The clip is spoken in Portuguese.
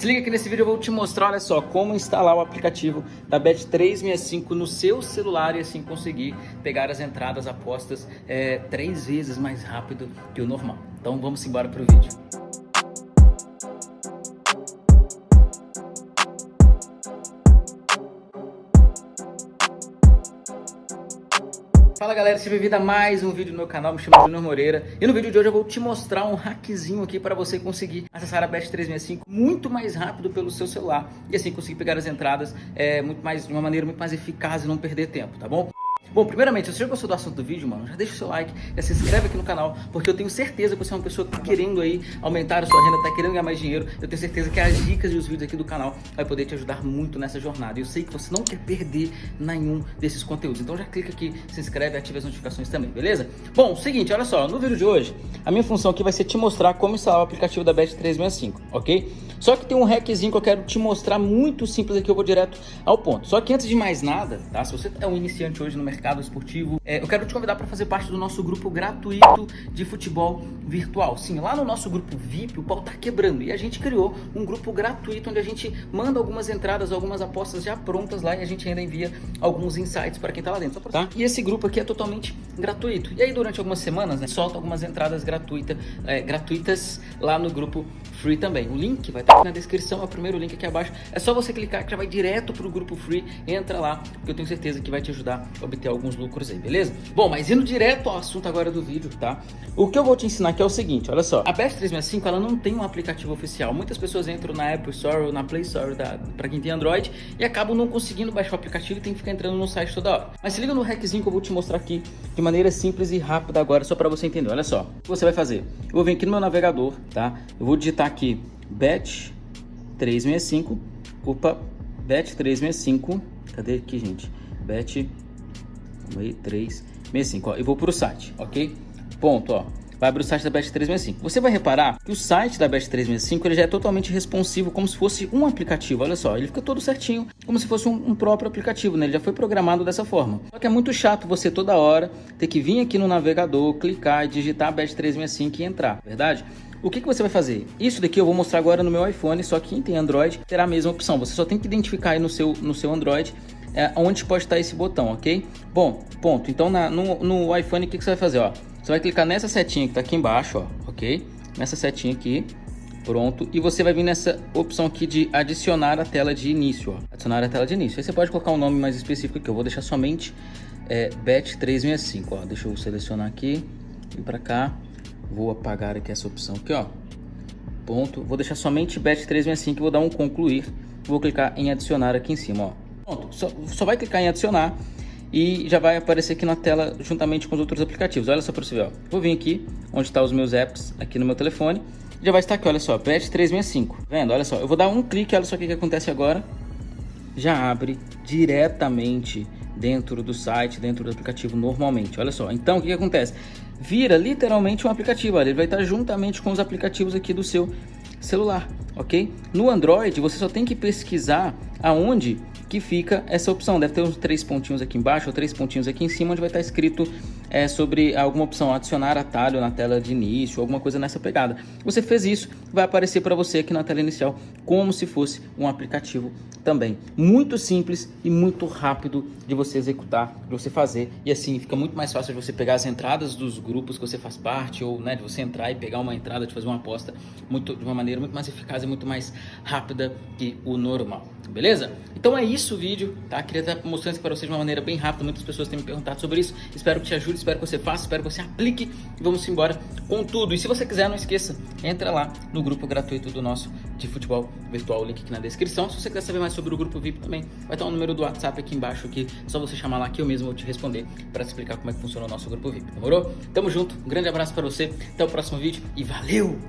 Se liga que nesse vídeo eu vou te mostrar, olha só, como instalar o aplicativo da Bet365 no seu celular e assim conseguir pegar as entradas apostas é, três vezes mais rápido que o normal. Então vamos embora pro vídeo. Fala galera, seja bem-vindo a mais um vídeo no meu canal, me chamo Junior Moreira E no vídeo de hoje eu vou te mostrar um hackzinho aqui para você conseguir acessar a Bet365 muito mais rápido pelo seu celular E assim conseguir pegar as entradas é, muito mais, de uma maneira muito mais eficaz e não perder tempo, tá bom? Bom, primeiramente, se você gostou do assunto do vídeo, mano, já deixa o seu like, já se inscreve aqui no canal, porque eu tenho certeza que você é uma pessoa que tá querendo aí aumentar a sua renda, tá querendo ganhar mais dinheiro. Eu tenho certeza que as dicas e os vídeos aqui do canal vai poder te ajudar muito nessa jornada. E eu sei que você não quer perder nenhum desses conteúdos. Então já clica aqui, se inscreve e ativa as notificações também, beleza? Bom, seguinte, olha só, no vídeo de hoje, a minha função aqui vai ser te mostrar como instalar o aplicativo da Bet365, ok? Só que tem um hackzinho que eu quero te mostrar muito simples aqui, eu vou direto ao ponto. Só que antes de mais nada, tá? Se você é um iniciante hoje no mercado esportivo, é, eu quero te convidar para fazer parte do nosso grupo gratuito de futebol virtual. Sim, lá no nosso grupo VIP, o pau tá quebrando. E a gente criou um grupo gratuito onde a gente manda algumas entradas, algumas apostas já prontas lá e a gente ainda envia alguns insights para quem tá lá dentro, tá? E esse grupo aqui é totalmente gratuito. E aí durante algumas semanas, né, solta algumas entradas gratuita, é, gratuitas lá no grupo free também. O link vai estar aqui na descrição, é o primeiro link aqui abaixo. É só você clicar que já vai direto pro grupo free. Entra lá, porque eu tenho certeza que vai te ajudar a obter alguns lucros aí, beleza? Bom, mas indo direto ao assunto agora do vídeo, tá? O que eu vou te ensinar aqui é o seguinte, olha só. A Bet365, ela não tem um aplicativo oficial. Muitas pessoas entram na Apple Store ou na Play Store para quem tem Android e acabam não conseguindo baixar o aplicativo e tem que ficar entrando no site toda hora. Mas se liga no hackzinho que eu vou te mostrar aqui de maneira simples e rápida agora, só para você entender. Olha só, o que você vai fazer? Eu vou vir aqui no meu navegador, tá? Eu vou digitar aqui Bet365, opa, Bet365, cadê aqui, gente? Bet aí, 365, ó, e vou para o site, ok? Ponto, ó, vai abrir o site da Best 365. Você vai reparar que o site da Best 365 ele já é totalmente responsivo, como se fosse um aplicativo. Olha só, ele fica todo certinho, como se fosse um, um, próprio aplicativo, né? Ele já foi programado dessa forma. Só que é muito chato você toda hora ter que vir aqui no navegador, clicar e digitar Best 365 e entrar, verdade? O que, que você vai fazer? Isso daqui eu vou mostrar agora no meu iPhone, só que quem tem Android terá a mesma opção. Você só tem que identificar aí no seu, no seu Android é, onde pode estar esse botão, ok? Bom, ponto. Então na, no, no iPhone o que, que você vai fazer? Ó? Você vai clicar nessa setinha que está aqui embaixo, ó, ok? Nessa setinha aqui, pronto. E você vai vir nessa opção aqui de adicionar a tela de início, ó. Adicionar a tela de início. Aí você pode colocar um nome mais específico aqui. Eu vou deixar somente é, Bet365, ó. Deixa eu selecionar aqui, vir para cá. Vou apagar aqui essa opção aqui, ó. Ponto. Vou deixar somente Bet365 e vou dar um concluir. Vou clicar em adicionar aqui em cima, ó. Pronto, só, só vai clicar em adicionar e já vai aparecer aqui na tela juntamente com os outros aplicativos. Olha só para você ver, ó. Vou vir aqui onde estão tá os meus apps aqui no meu telefone. Já vai estar aqui, olha só, PET 365. Vendo? Olha só, eu vou dar um clique, olha só o que, que acontece agora. Já abre diretamente dentro do site, dentro do aplicativo normalmente. Olha só, então o que, que acontece? Vira literalmente um aplicativo, ele vai estar juntamente com os aplicativos aqui do seu celular, ok? No Android, você só tem que pesquisar aonde que fica essa opção. Deve ter uns três pontinhos aqui embaixo ou três pontinhos aqui em cima, onde vai estar escrito é, sobre alguma opção, adicionar atalho na tela de início, alguma coisa nessa pegada. Você fez isso, vai aparecer para você aqui na tela inicial como se fosse um aplicativo também. Muito simples e muito rápido de você executar, de você fazer. E assim, fica muito mais fácil de você pegar as entradas dos grupos que você faz parte, ou né, de você entrar e pegar uma entrada, de fazer uma aposta muito, de uma maneira muito mais eficaz e muito mais rápida que o normal. Beleza? Então é isso o vídeo, tá? Queria estar mostrando isso para vocês de uma maneira bem rápida. Muitas pessoas têm me perguntado sobre isso. Espero que te ajude, espero que você faça, espero que você aplique e vamos embora com tudo. E se você quiser, não esqueça, entra lá no grupo gratuito do nosso de futebol virtual, o link aqui na descrição. Se você quiser saber mais sobre o grupo VIP também, vai estar o número do WhatsApp aqui embaixo, aqui. só você chamar lá que eu mesmo vou te responder para explicar como é que funciona o nosso grupo VIP, demorou? Tamo junto, um grande abraço para você, até o próximo vídeo e valeu!